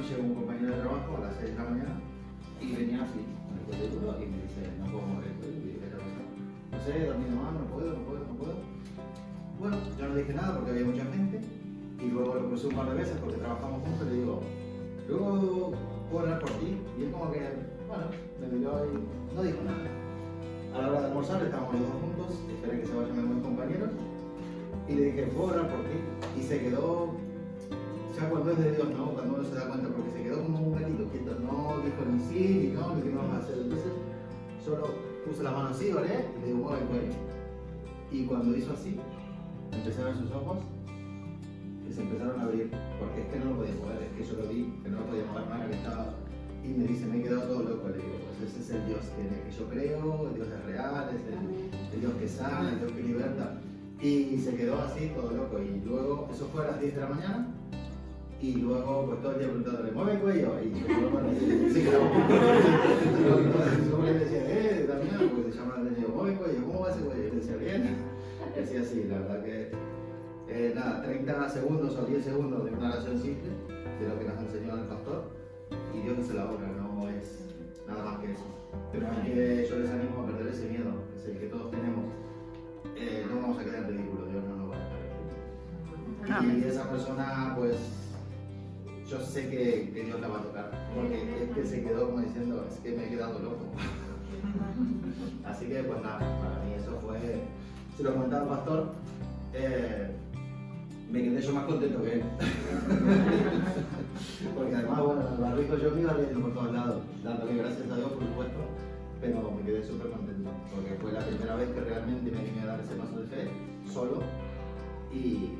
mañana un compañero de trabajo a las 6 de la mañana y venía así, con el cuello duro, y me dice, no puedo mover el cuello. No sé, dormido mal, no puedo, no puedo, no puedo. Bueno, yo no dije nada porque había mucha gente y luego lo crucé un par de veces porque trabajamos juntos y le digo, luego puedo hablar por ti. Y él como que, bueno, me miró y no dijo nada. A la hora de almorzar estábamos los dos juntos, esperé que se vayan mis compañeros y le dije, puedo orar por ti. Y se quedó, ya cuando es de Dios, ¿no? Cuando uno se da solo puse la mano así, oré y le mueve el. Y cuando hizo así, empecé a ver sus ojos y se empezaron a abrir, porque es que no lo podía mover, es que yo lo vi, que no lo podía mover nada, que estaba... Y me dice, me he quedado todo loco, le digo, pues ese es el Dios que, en el que yo creo, el Dios es real, es el, el Dios que sana, el Dios que liberta. Y se quedó así, todo loco. Y luego, eso fue a las 10 de la mañana, y luego, pues todo el día preguntándole, mueve el cuello. Y yo, y se quedaba un poco. Yo le decía, eh, Damián, porque se llama el niño, mueve el cuello, ¿cómo va ese cuello? Y le decía, bien. Y así, la verdad que, eh, nada, 30 segundos o 10 segundos de una oración simple, de lo que nos enseñó el pastor, y Dios hace la obra, no es nada más que eso. Pero es que yo les animo a perder ese miedo, es el que todos tenemos. Eh, no vamos a quedar en ridículo, Dios no nos va a dejar. Y esa persona, pues, yo sé que, que Dios la va a tocar, porque es que se quedó como diciendo, es que me he quedado loco. Así que, pues nada, para mí eso fue, si lo comentaba el pastor, eh, me quedé yo más contento que él. porque además, bueno, el barrico yo me iba riendo por todos lados, dándole gracias a Dios, por supuesto, pero me quedé súper contento, porque fue la primera vez que realmente me animé a dar ese paso de fe, solo, y,